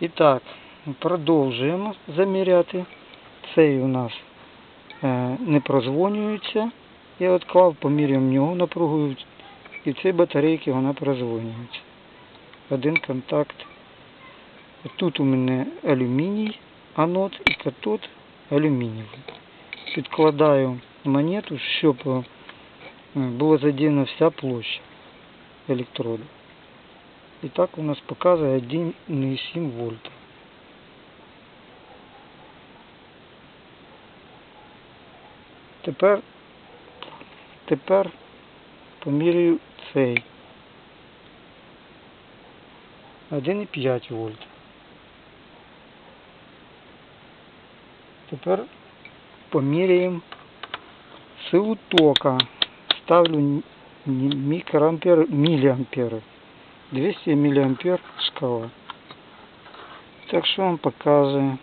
І так, продовжуємо заміряти. Цей у нас е, не прозвонюється. Я відклав, поміряємо в нього напругу. І в цій батарейці вона прозвонюється. Один контакт. Тут у мене алюміній, анод і катод алюмінієвий. Підкладаю монету, щоб е, була задіяна вся площа електроду. І так у нас показує 1,7 вольта. Тепер, тепер поміряю цей. 1,5 вольт. Тепер поміряємо силу тока. Ставлю микроампер, миллиамперы. 200 миллиампер шкала. Так що вам показує.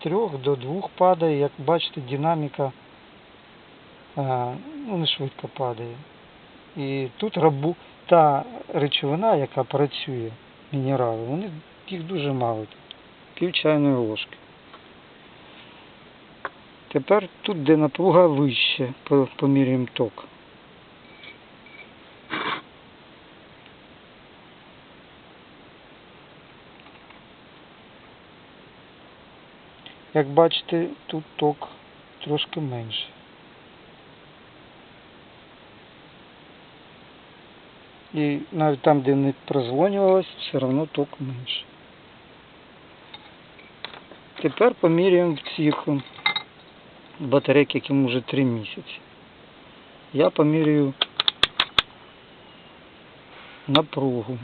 З 3 до 2 падає, як бачите, динаміка а, ну, не швидко падає. І тут рабу, та речовина, яка працює, мінерали, вони їх дуже мало. Пів чайної ложки. Тепер тут, де напруга вище, по- поміряємо ток. Як бачите, тут ток трошки менше. І навіть там, де не прозвонювалось, все одно ток менше. Тепер поміряємо в цих батарейки, яким вже 3 місяці. Я поміряю напругу.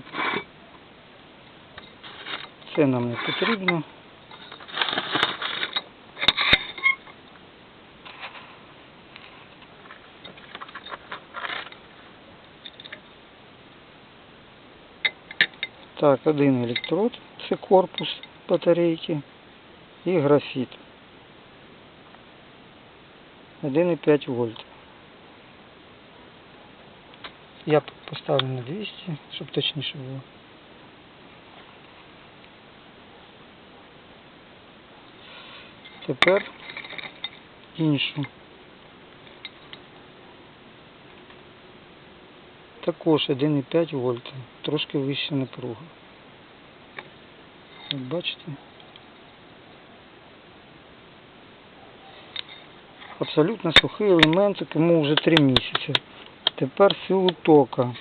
Це нам не потрібно. Так, один електрод, це корпус батарейки і графіт. 1,5 вольт. Я поставлю на 200, щоб точніше було. Тепер іншу. Також 1,5 вольта, трошки вища напруга. Як бачите? Абсолютно сухий елемент, тому вже 3 місяці. Тепер силу тока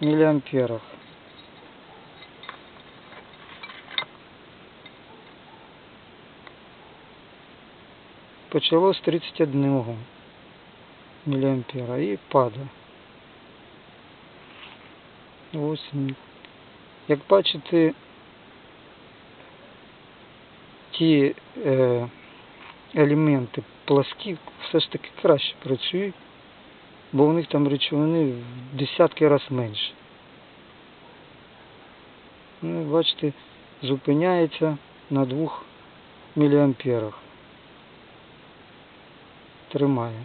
в міліамперах. Почало з 31 міліампера і падає. Ось. Як бачите, ті е, елементи пласкі все ж таки краще працюють, бо у них там речовини в десятки разів менше. Ну, бачите, зупиняється на 2 міліамперах. Тримає.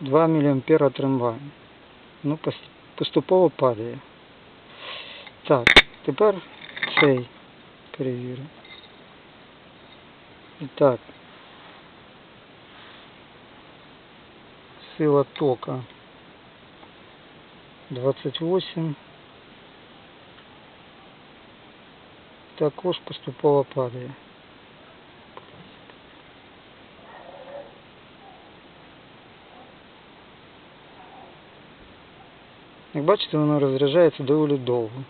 Два міліампера тримає. Ну, пос- поступово падає. Так, тепер цей перевірю. І так. Сила тока 28. Також поступово падає. Як бачите, воно розряджається доволі довго.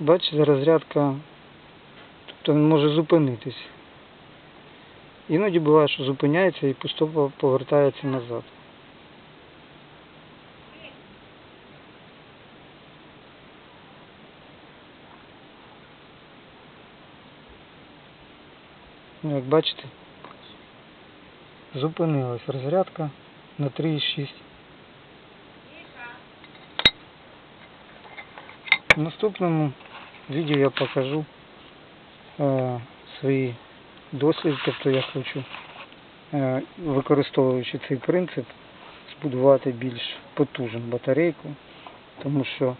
Бачите, розрядка, тобто він може зупинитись. Іноді буває, що зупиняється і поступово повертається назад. Ну, Як бачите, зупинилась розрядка на 3,6. В наступному відео я покажу е, свої досліди, тобто я хочу, е, використовуючи цей принцип, збудувати більш потужну батарейку, тому що